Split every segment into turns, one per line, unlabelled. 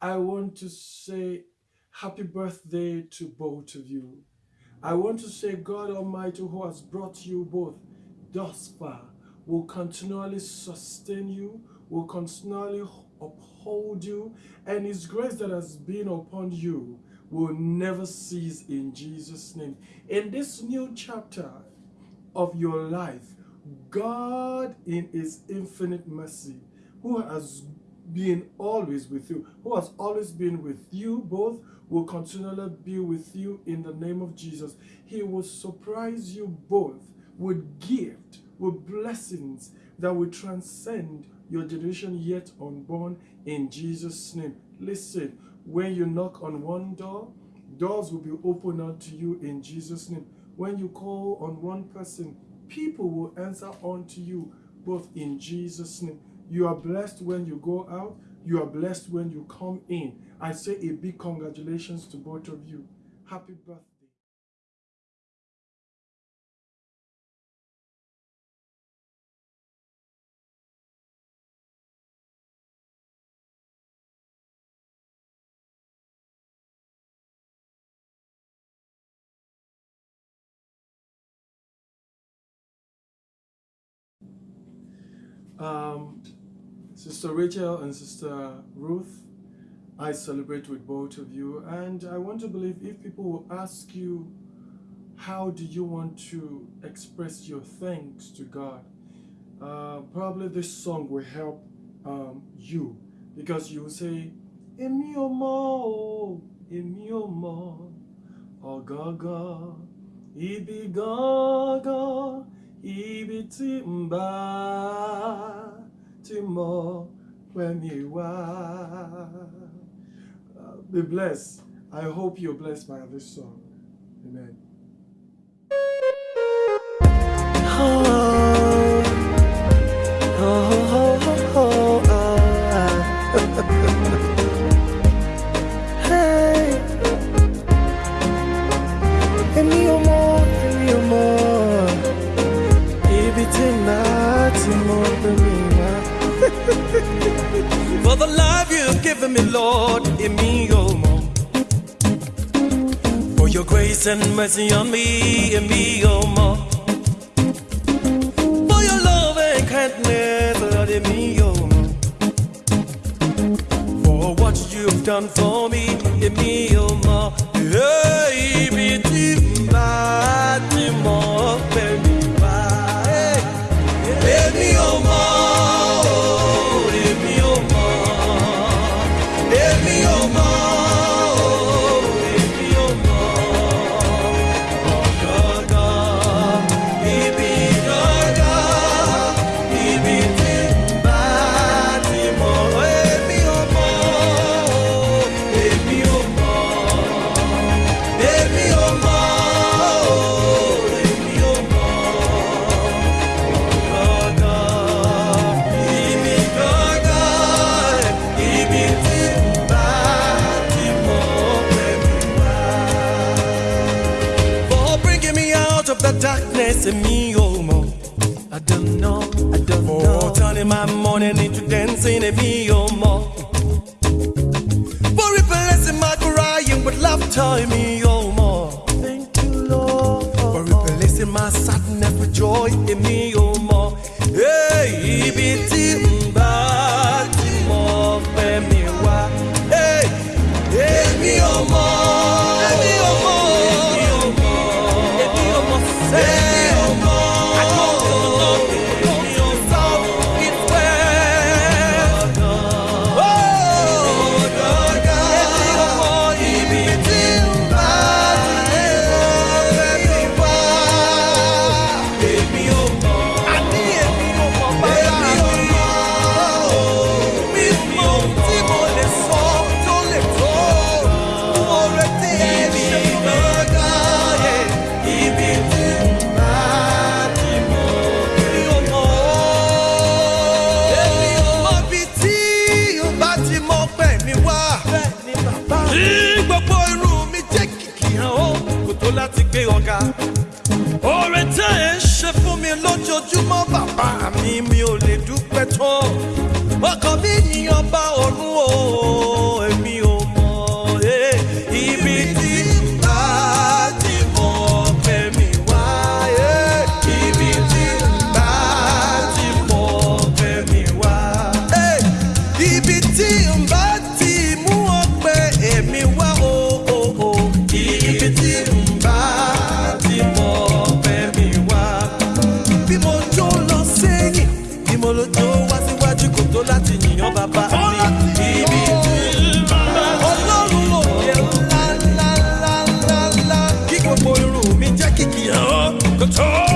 I want to say happy birthday to both of you. I want to say God Almighty who has brought you both thus far will continually sustain you, will continually uphold you, and his grace that has been upon you will never cease in Jesus' name. In this new chapter of your life, God in his infinite mercy, who has been always with you, who has always been with you both, will continually be with you in the name of Jesus. He will surprise you both with gift, with blessings that will transcend your generation yet unborn in Jesus' name. Listen, when you knock on one door, doors will be opened unto you in Jesus' name. When you call on one person, people will answer unto you both in Jesus' name. You are blessed when you go out. You are blessed when you come in. I say a big congratulations to both of you. Happy birthday. Um, Sister Rachel and Sister Ruth, I celebrate with both of you. And I want to believe if people will ask you, how do you want to express your thanks to God? Uh, probably this song will help um, you because you will say, Èmi ò mọ̀ èmi ò ibi tí ti mọ̀ wá. Uh, Be blessed. I hope you're blessed by this song. Amen.
Grace and mercy on me, èmi ò mọ̀. For your love and kindness, Lord, èmi ò mọ̀. For what you've done for turning my morning into dancing me homo. For replacing my crying with laughter in me homo. Thank you, Lord. For replacing my sadness with joy in me homo. Hey, ibi
the
top.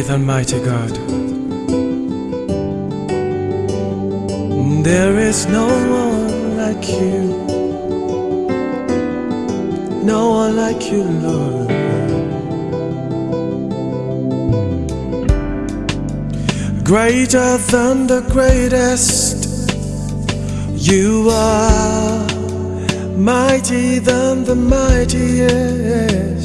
faith, Almighty God. There is no one like you, no one like you, Lord. Greater than the greatest, you are mighty than the mightiest.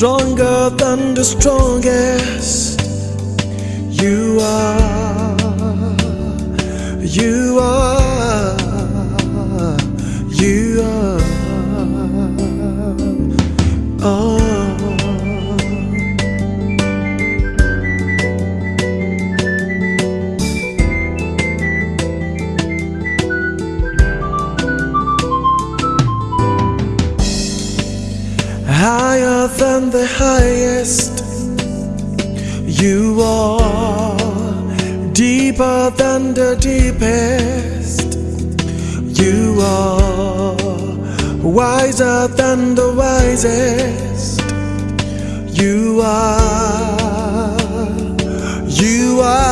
stronger than the strongest. You are, you are, you are. Oh. than the highest. You are deeper than the deepest. You are wiser than the wisest. You are, you are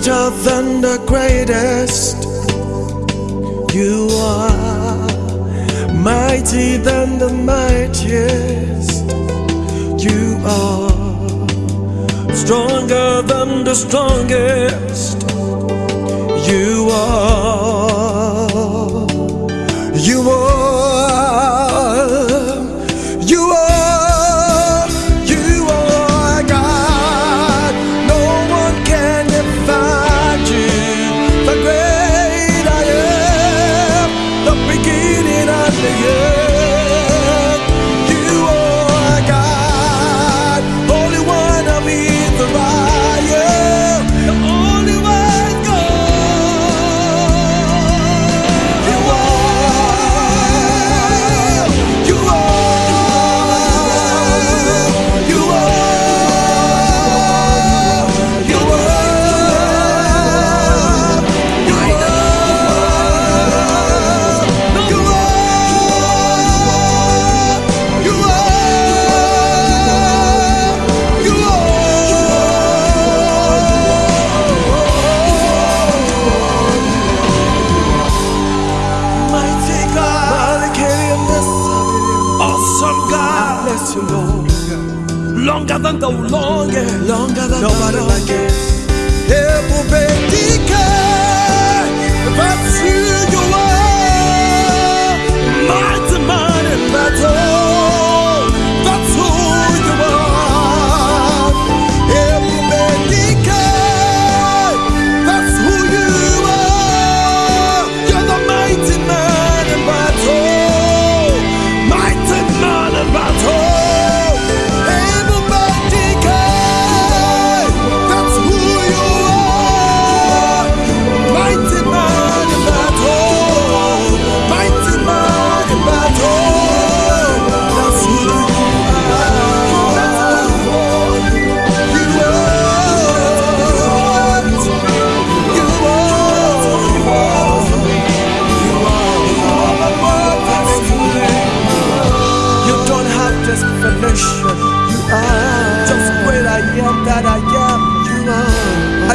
greater than the greatest. You are mighty than the mightiest. You are stronger than the strongest. You are.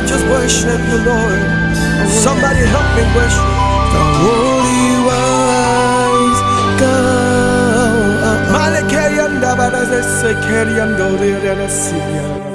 Just worship you, Lord. Somebody help me worship the Holy Wise God. I say, Keriando,